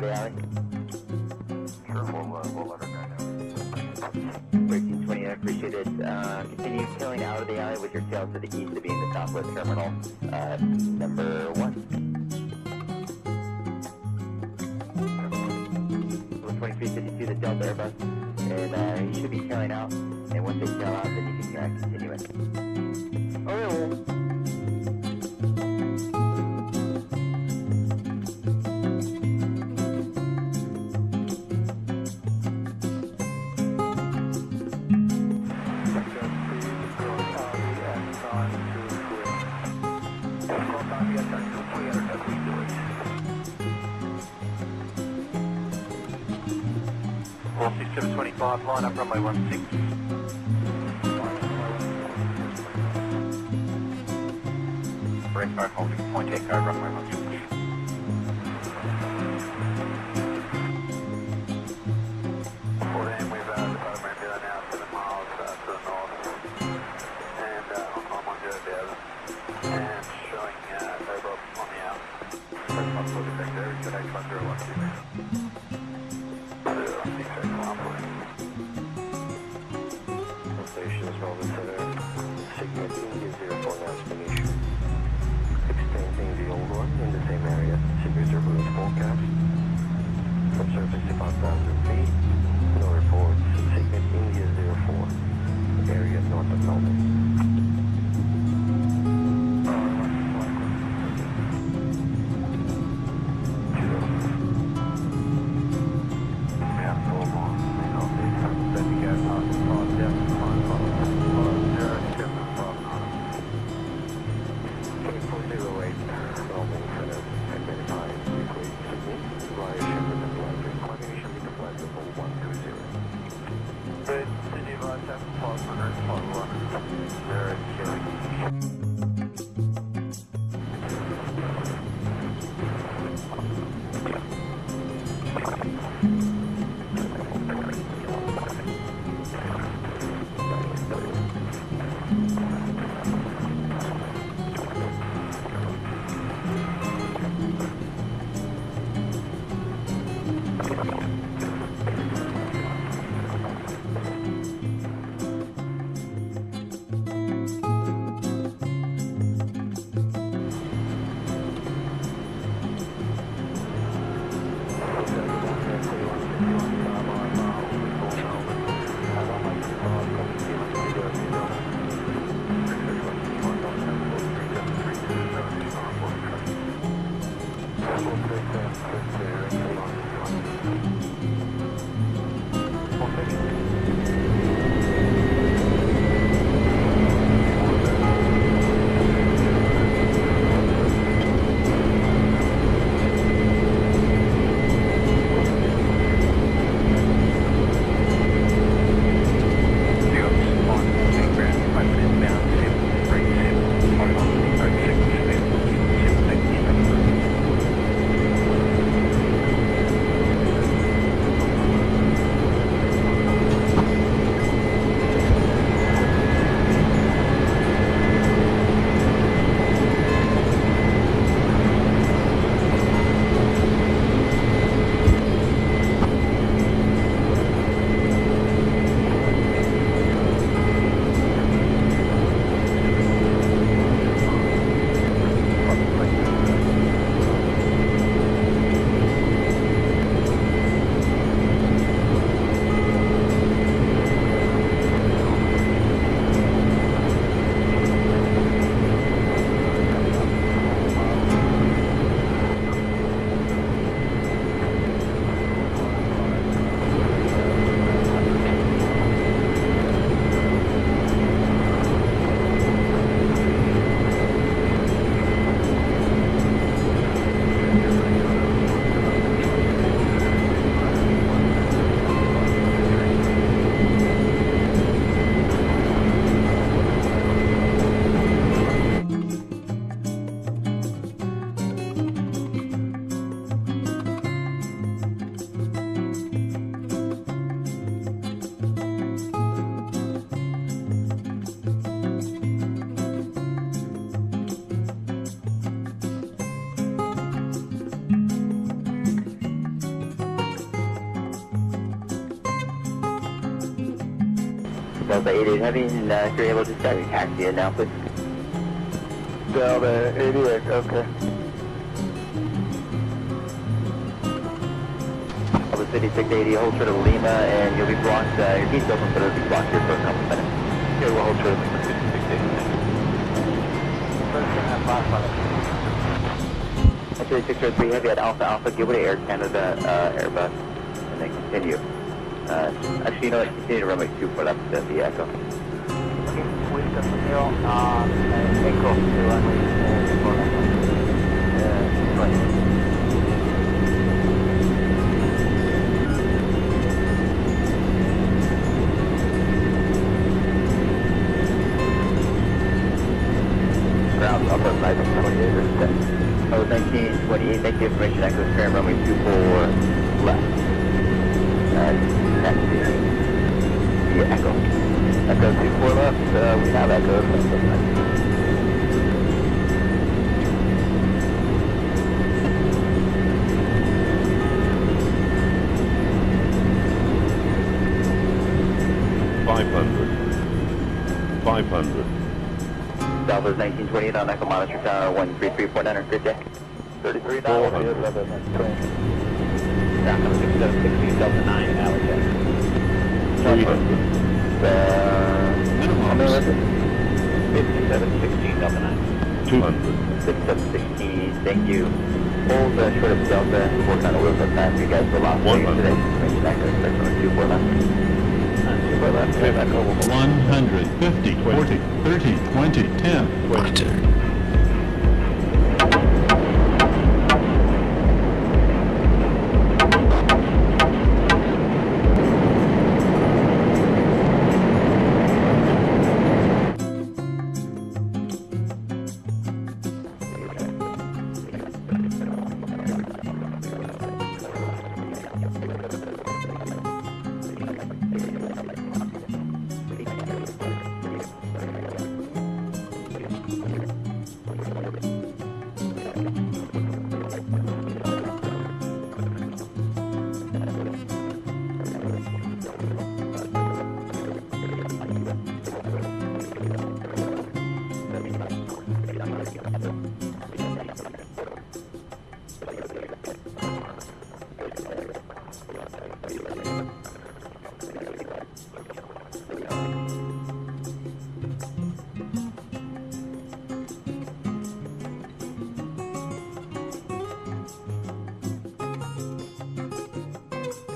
the alley? Sure, we'll, we'll let her know. 1320, I appreciate it. Uh, continue tailing out of the alley with your tail to the east of being the Southwest Terminal, uh, number one. 2352, the Delta Airbus, and uh, you should be tailing out, and once they tail out, then you can uh, continue it. Five, line up runway one six. Brembo holding point echo runway one six. Double three, seven, three, two, eight, one, one. Delta 88 Heavy, and uh, if you're able to start your taxi in now, please. Delta 88, okay. Delta City 680, hold short of Lima, and you'll be blocked, uh, your gate's open, but it'll be blocked here for a couple minutes. Okay, we'll hold short of Lima City 680. Actually, 603 Heavy at Alpha Alpha, to Air Canada uh, Airbus, and then continue. Uh, actually, you know what, continue to runway 24 left, uh, the Echo. Okay, Winston Romeo, uh, Echo to runway Echo 24 left, uh, we have Echo 779. Southwest 1928 on Echo Monitor Tower 133.950. 33 down, 11, 20. Down 6760, Delta 9, Alex. Uh, how many was it? 5716 Delta 9. Two hundred. 6716, thank you. Hold uh, short of Delta, work on the wheels up time, you guys were lost One today. hundred. Information Echo, expect on 24 left. Uh, 24 left, okay, back over. 100, 50, 40, 30, 20, 10.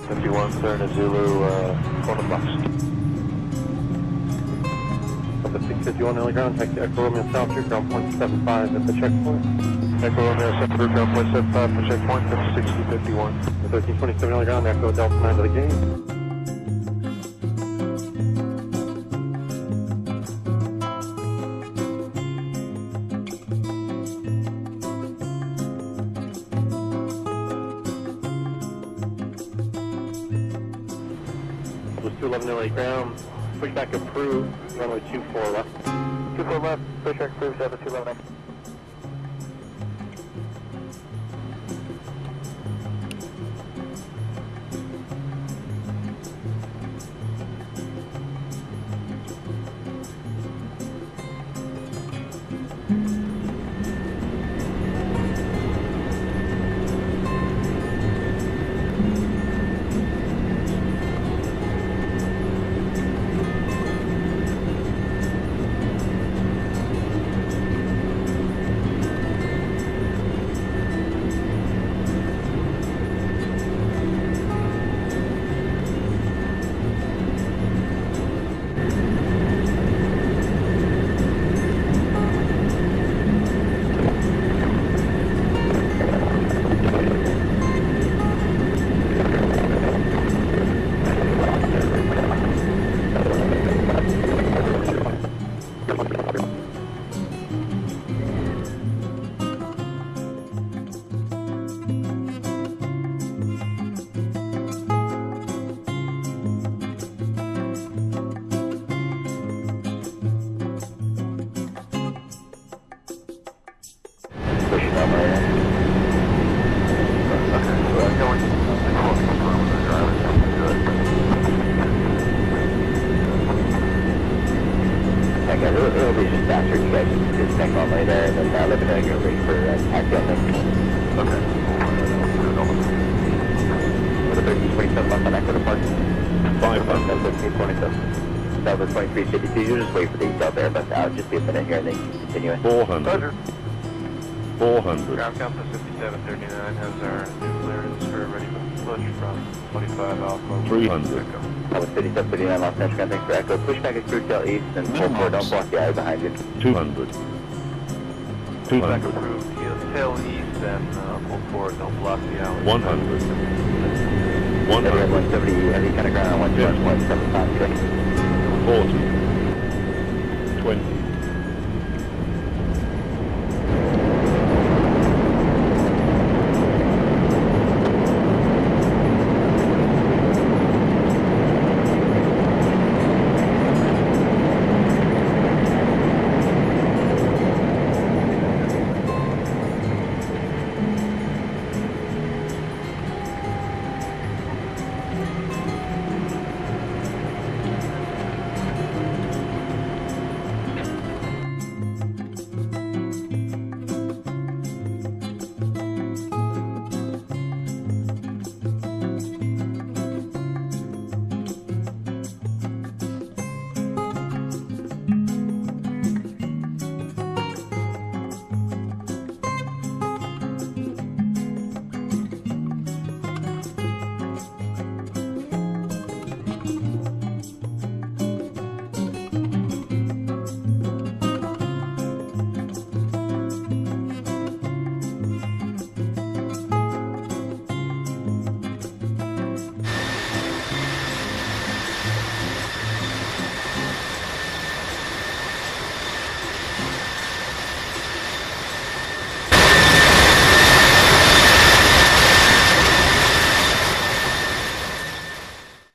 Twenty. Fifty-one, Serna Zulu, uh, corner box. Delta 651 early ground, taxi Echo Romeo South through ground point 75 at the checkpoint. Echo Romeo, Central Group, ground point seven five for checkpoint, that's sixty fifty-one. 1327 early ground, Echo Delta 9 to the gate. to ground, pushback approved, runway 24 left. 24 left, pushback approved, 7 211. 2352. You'll just wait for the Delta Airbus out. Just be a minute here and then continue it. 400. 400. Ground Council 5739 has our new clearance for ready for push from 25 Alpha. 300. Echo. Delta 5739 Los Angeles. Thanks for Echo. Push back at cruise tail east and full forward. Don't block the eye behind you. 200. Back 200. approved, tail tail east and uh, full forward, don't block the alley. 100. 100. 170 heavy kind of ground on 121.75. 40. 20.